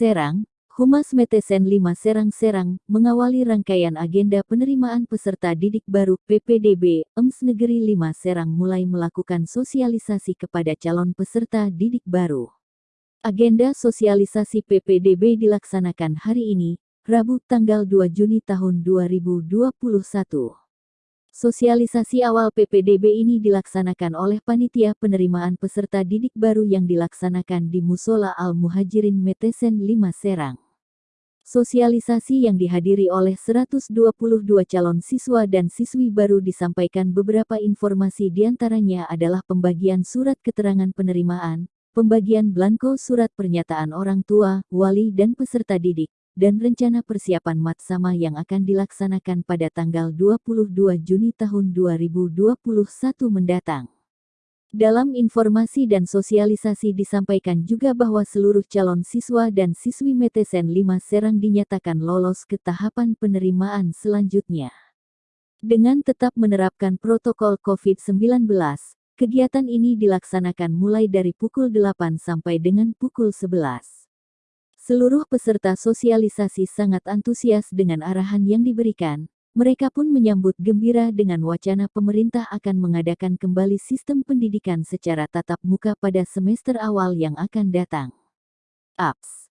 Serang, Humas Metesen 5 Serang-Serang, mengawali rangkaian agenda penerimaan peserta didik baru PPDB, EMS Negeri 5 Serang mulai melakukan sosialisasi kepada calon peserta didik baru. Agenda sosialisasi PPDB dilaksanakan hari ini, Rabu tanggal 2 Juni tahun 2021. Sosialisasi awal PPDB ini dilaksanakan oleh Panitia Penerimaan Peserta Didik Baru yang dilaksanakan di Musola Al-Muhajirin Metesen 5 Serang. Sosialisasi yang dihadiri oleh 122 calon siswa dan siswi baru disampaikan beberapa informasi di antaranya adalah pembagian surat keterangan penerimaan, pembagian blanko surat pernyataan orang tua, wali dan peserta didik, dan rencana persiapan matsama yang akan dilaksanakan pada tanggal 22 Juni tahun 2021 mendatang. Dalam informasi dan sosialisasi disampaikan juga bahwa seluruh calon siswa dan siswi Metesen 5 Serang dinyatakan lolos ke tahapan penerimaan selanjutnya. Dengan tetap menerapkan protokol COVID-19, kegiatan ini dilaksanakan mulai dari pukul 8 sampai dengan pukul 11. Seluruh peserta sosialisasi sangat antusias dengan arahan yang diberikan. Mereka pun menyambut gembira dengan wacana pemerintah akan mengadakan kembali sistem pendidikan secara tatap muka pada semester awal yang akan datang. Apps